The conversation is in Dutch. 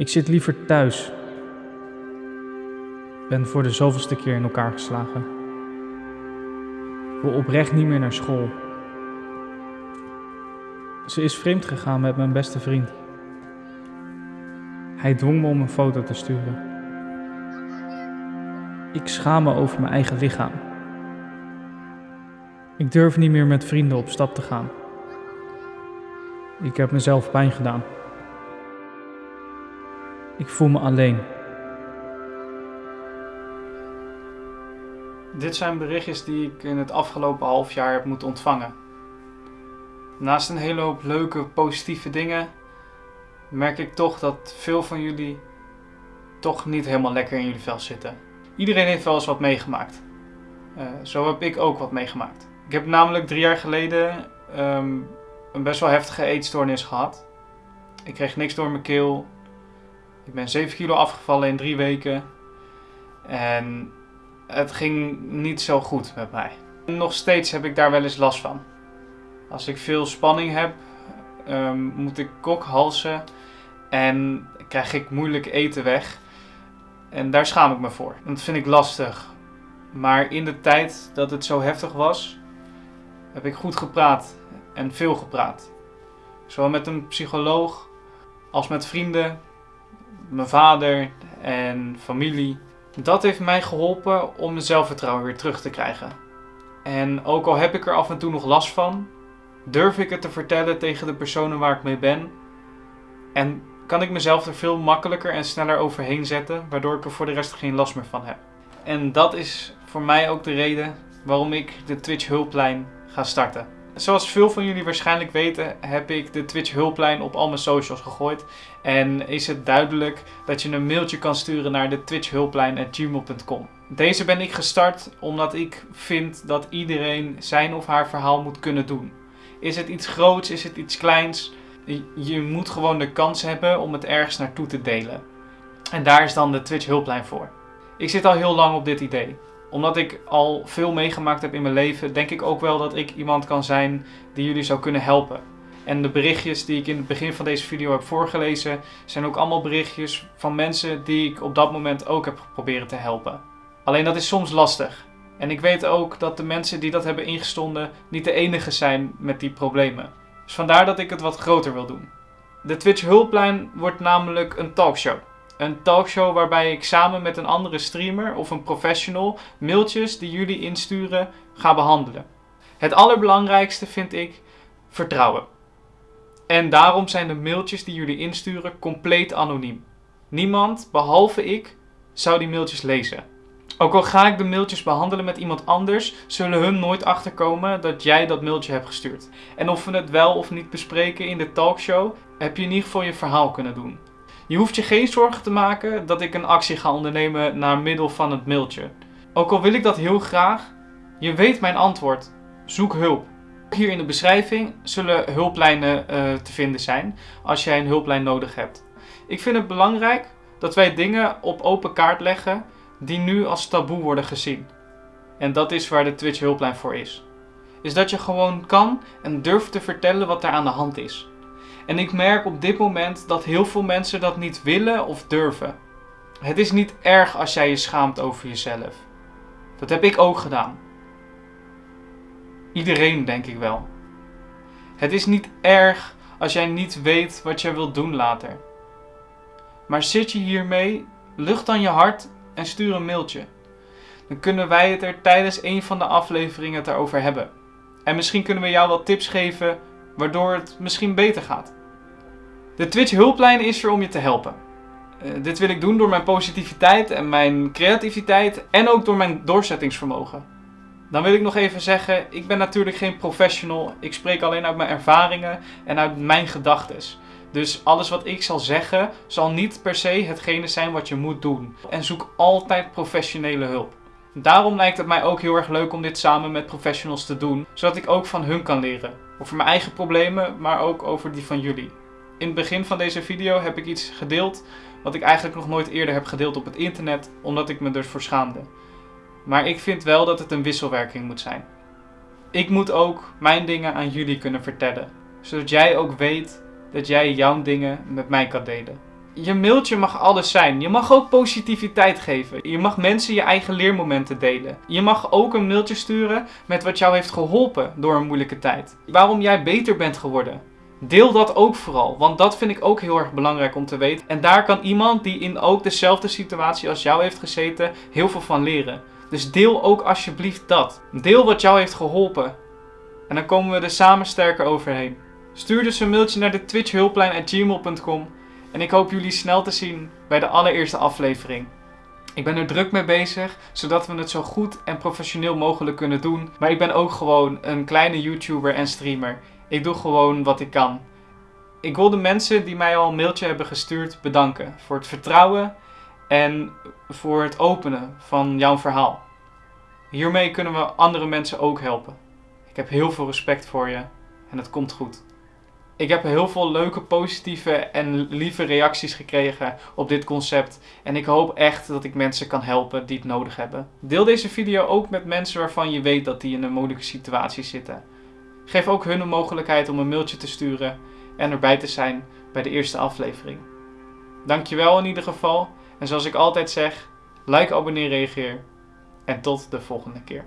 Ik zit liever thuis. Ben voor de zoveelste keer in elkaar geslagen. Wil oprecht niet meer naar school. Ze is vreemd gegaan met mijn beste vriend. Hij dwong me om een foto te sturen. Ik schaam me over mijn eigen lichaam. Ik durf niet meer met vrienden op stap te gaan. Ik heb mezelf pijn gedaan. Ik voel me alleen. Dit zijn berichtjes die ik in het afgelopen half jaar heb moeten ontvangen. Naast een hele hoop leuke, positieve dingen, merk ik toch dat veel van jullie toch niet helemaal lekker in jullie vel zitten. Iedereen heeft wel eens wat meegemaakt. Uh, zo heb ik ook wat meegemaakt. Ik heb namelijk drie jaar geleden um, een best wel heftige eetstoornis gehad. Ik kreeg niks door mijn keel. Ik ben 7 kilo afgevallen in drie weken. En het ging niet zo goed met mij. Nog steeds heb ik daar wel eens last van. Als ik veel spanning heb, um, moet ik kokhalzen en krijg ik moeilijk eten weg. En daar schaam ik me voor. Dat vind ik lastig. Maar in de tijd dat het zo heftig was, heb ik goed gepraat en veel gepraat. Zowel met een psycholoog als met vrienden, mijn vader en familie. Dat heeft mij geholpen om mijn zelfvertrouwen weer terug te krijgen. En ook al heb ik er af en toe nog last van, durf ik het te vertellen tegen de personen waar ik mee ben. En kan ik mezelf er veel makkelijker en sneller overheen zetten, waardoor ik er voor de rest geen last meer van heb. En dat is voor mij ook de reden waarom ik de Twitch hulplijn ga starten. Zoals veel van jullie waarschijnlijk weten, heb ik de Twitch hulplijn op al mijn socials gegooid. En is het duidelijk dat je een mailtje kan sturen naar de Twitch hulplijn@gmail.com. Deze ben ik gestart omdat ik vind dat iedereen zijn of haar verhaal moet kunnen doen. Is het iets groots, is het iets kleins? Je moet gewoon de kans hebben om het ergens naartoe te delen. En daar is dan de Twitch hulplijn voor. Ik zit al heel lang op dit idee omdat ik al veel meegemaakt heb in mijn leven, denk ik ook wel dat ik iemand kan zijn die jullie zou kunnen helpen. En de berichtjes die ik in het begin van deze video heb voorgelezen, zijn ook allemaal berichtjes van mensen die ik op dat moment ook heb geprobeerd te helpen. Alleen dat is soms lastig. En ik weet ook dat de mensen die dat hebben ingestonden niet de enige zijn met die problemen. Dus vandaar dat ik het wat groter wil doen. De Twitch hulplijn wordt namelijk een talkshow. Een talkshow waarbij ik samen met een andere streamer of een professional mailtjes die jullie insturen ga behandelen. Het allerbelangrijkste vind ik vertrouwen. En daarom zijn de mailtjes die jullie insturen compleet anoniem. Niemand, behalve ik, zou die mailtjes lezen. Ook al ga ik de mailtjes behandelen met iemand anders, zullen hun nooit achterkomen dat jij dat mailtje hebt gestuurd. En of we het wel of niet bespreken in de talkshow, heb je in ieder geval je verhaal kunnen doen. Je hoeft je geen zorgen te maken dat ik een actie ga ondernemen naar middel van het mailtje. Ook al wil ik dat heel graag, je weet mijn antwoord. Zoek hulp. Hier in de beschrijving zullen hulplijnen uh, te vinden zijn als jij een hulplijn nodig hebt. Ik vind het belangrijk dat wij dingen op open kaart leggen die nu als taboe worden gezien. En dat is waar de Twitch hulplijn voor is. Is dat je gewoon kan en durft te vertellen wat er aan de hand is. En ik merk op dit moment dat heel veel mensen dat niet willen of durven. Het is niet erg als jij je schaamt over jezelf. Dat heb ik ook gedaan. Iedereen denk ik wel. Het is niet erg als jij niet weet wat jij wilt doen later. Maar zit je hiermee, lucht dan je hart en stuur een mailtje. Dan kunnen wij het er tijdens een van de afleveringen het erover hebben. En misschien kunnen we jou wat tips geven waardoor het misschien beter gaat. De Twitch hulplijn is er om je te helpen. Uh, dit wil ik doen door mijn positiviteit en mijn creativiteit en ook door mijn doorzettingsvermogen. Dan wil ik nog even zeggen, ik ben natuurlijk geen professional. Ik spreek alleen uit mijn ervaringen en uit mijn gedachtes. Dus alles wat ik zal zeggen, zal niet per se hetgene zijn wat je moet doen. En zoek altijd professionele hulp. Daarom lijkt het mij ook heel erg leuk om dit samen met professionals te doen, zodat ik ook van hun kan leren. Over mijn eigen problemen, maar ook over die van jullie. In het begin van deze video heb ik iets gedeeld wat ik eigenlijk nog nooit eerder heb gedeeld op het internet, omdat ik me ervoor schaamde. Maar ik vind wel dat het een wisselwerking moet zijn. Ik moet ook mijn dingen aan jullie kunnen vertellen, zodat jij ook weet dat jij jouw dingen met mij kan delen. Je mailtje mag alles zijn. Je mag ook positiviteit geven. Je mag mensen je eigen leermomenten delen. Je mag ook een mailtje sturen met wat jou heeft geholpen door een moeilijke tijd. Waarom jij beter bent geworden. Deel dat ook vooral, want dat vind ik ook heel erg belangrijk om te weten. En daar kan iemand die in ook dezelfde situatie als jou heeft gezeten heel veel van leren. Dus deel ook alsjeblieft dat. Deel wat jou heeft geholpen. En dan komen we er samen sterker overheen. Stuur dus een mailtje naar de twitchhulplijn.gmail.com en ik hoop jullie snel te zien bij de allereerste aflevering. Ik ben er druk mee bezig, zodat we het zo goed en professioneel mogelijk kunnen doen. Maar ik ben ook gewoon een kleine YouTuber en streamer. Ik doe gewoon wat ik kan. Ik wil de mensen die mij al een mailtje hebben gestuurd bedanken voor het vertrouwen en voor het openen van jouw verhaal. Hiermee kunnen we andere mensen ook helpen. Ik heb heel veel respect voor je en het komt goed. Ik heb heel veel leuke, positieve en lieve reacties gekregen op dit concept. En ik hoop echt dat ik mensen kan helpen die het nodig hebben. Deel deze video ook met mensen waarvan je weet dat die in een moeilijke situatie zitten. Geef ook hun een mogelijkheid om een mailtje te sturen en erbij te zijn bij de eerste aflevering. Dankjewel in ieder geval. En zoals ik altijd zeg, like, abonneer, reageer. En tot de volgende keer.